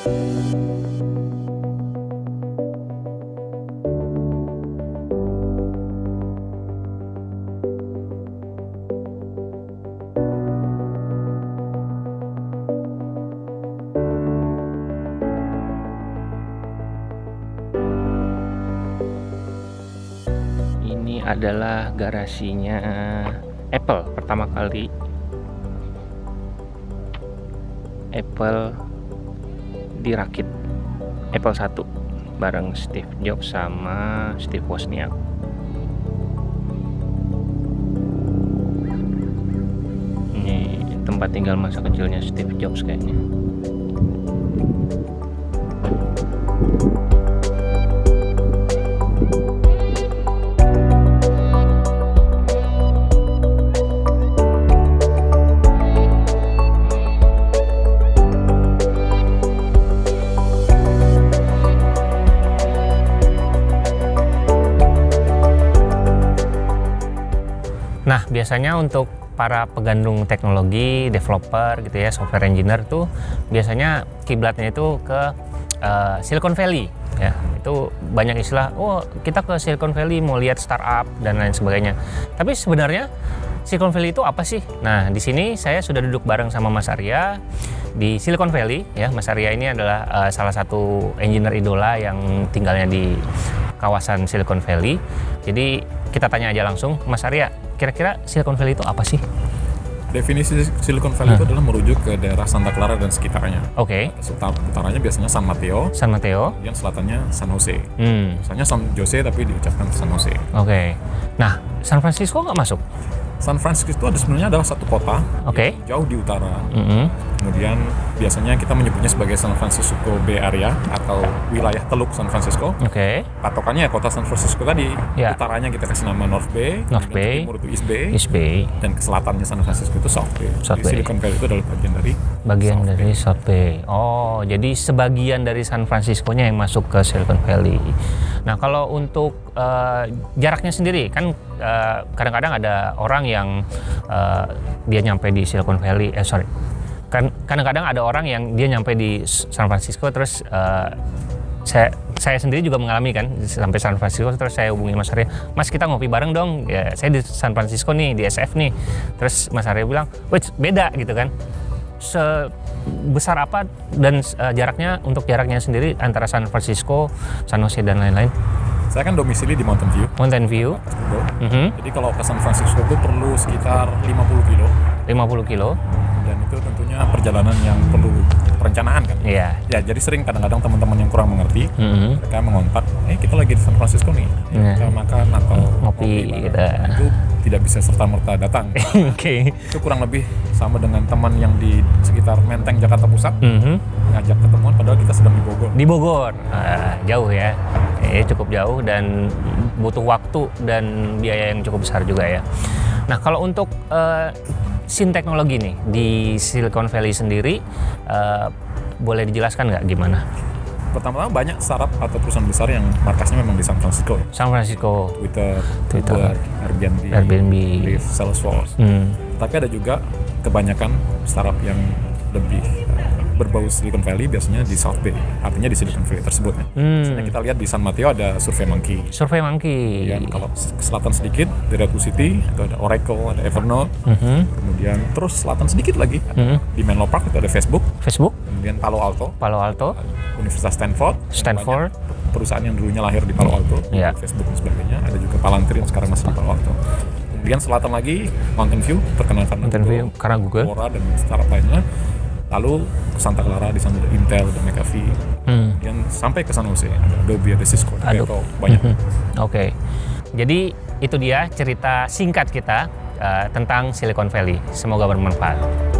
Ini adalah garasinya Apple pertama kali. Apple dirakit. Apple 1 bareng Steve Jobs sama Steve Wozniak. Ini tempat tinggal masa kecilnya Steve Jobs kayaknya Nah, biasanya untuk para pegandung teknologi, developer gitu ya, software engineer tuh biasanya kiblatnya itu ke uh, Silicon Valley ya. Itu banyak istilah, oh kita ke Silicon Valley mau lihat startup dan lain sebagainya. Tapi sebenarnya Silicon Valley itu apa sih? Nah, di sini saya sudah duduk bareng sama Mas Arya di Silicon Valley ya. Mas Arya ini adalah uh, salah satu engineer idola yang tinggalnya di kawasan Silicon Valley. Jadi kita tanya aja langsung, Mas Arya, kira-kira Silicon Valley itu apa sih? Definisi Silicon Valley itu adalah merujuk ke daerah Santa Clara dan sekitarnya. Oke, Utar- Utaranya biasanya San Mateo, San Mateo. kemudian selatannya San Jose. Hmm, Misalnya San Jose tapi diucapkan San Jose. oke. Nah, San Francisco nggak masuk? San Francisco itu ada sebenarnya adalah satu kota Oke. jauh di utara. Mm-mm. Kemudian biasanya kita menyebutnya sebagai San Francisco Bay Area atau wilayah Teluk San Francisco. Oke, Patokannya ya kota San Francisco tadi. Ya. Utaranya kita kasih nama North Bay, North Bay. timur itu East Bay, East Bay, dan ke selatannya San Francisco itu South Bay. South Jadi Bay. Silicon Valley itu adalah bagian dari bagian South dari South Bay. Oh, jadi sebagian dari San Francisco-nya yang masuk ke Silicon Valley. Nah, kalau untuk eh, jaraknya sendiri, kan eh, kadang-kadang ada orang yang eh, dia nyampe di Silicon Valley, eh sorry, kan kadang-kadang ada orang yang dia nyampe di San Francisco terus eh, saya saya sendiri juga mengalami kan sampai San Francisco terus saya hubungi Mas Arya Mas kita ngopi bareng dong. Ya saya di San Francisco nih di SF nih. Terus Mas Arya bilang wait beda gitu kan. Sebesar apa dan eh, jaraknya untuk jaraknya sendiri antara San Francisco San Jose dan lain-lain Saya kan domisili di Mountain View, Mountain View Google. mhm, Jadi kalau ke San Francisco itu perlu sekitar 50 kilo 50 kilo dan itu tentunya perjalanan yang perlu perencanaan kan. iya Ya jadi sering kadang-kadang teman-teman yang kurang mengerti mhm, mereka mengontak, eh kita lagi di San Francisco nih, Iya. kita makan atau Ngopi, bareng." gitu. Itu tidak bisa serta merta datang. oke itu kurang lebih sama dengan teman yang di sekitar Menteng Jakarta Pusat Mhm. ngajak ketemuan padahal kita sedang di Bogor. di Bogor Ah, jauh ya eh, cukup jauh dan butuh waktu dan biaya yang cukup besar juga ya nah kalau untuk eh, scene teknologi nih di Silicon Valley sendiri eh, boleh dijelaskan nggak gimana Pertama-tama banyak startup atau perusahaan besar yang markasnya memang di San Francisco. ya. San Francisco Twitter, Twitter, Uber, Airbnb, Airbnb Lyft, Salesforce. hmm. Tapi ada juga kebanyakan startup yang lebih berbau Silicon Valley biasanya di South Bay, artinya di Silicon Valley tersebut. ya. Misalnya Hmm. kita lihat di San Mateo ada Survey Monkey. Survey Monkey Kemudian kalau ke selatan sedikit di Redwood City itu ada Oracle, ada Evernote. Mhm. Kemudian terus selatan sedikit lagi Mhm. di Menlo Park itu ada Facebook. Facebook Kemudian Palo Alto, Palo Alto Universitas Stanford. Stanford. perusahaan yang dulunya lahir di Palo Alto, Iya. Facebook dan sebagainya. Ada juga Palantir yang sekarang masih di Palo Alto. Kemudian selatan lagi Mountain View terkenal karena Mountain View Google, karena Google Aurora dan startup lainnya. Lalu ke Santa Clara di sana ada Intel dan McAfee. Hmm. Kemudian sampai ke San Jose ada Adobe, ada Cisco, ada. Beko, banyak. Mhm. Oke, jadi itu dia cerita singkat kita eh, tentang Silicon Valley. Semoga bermanfaat.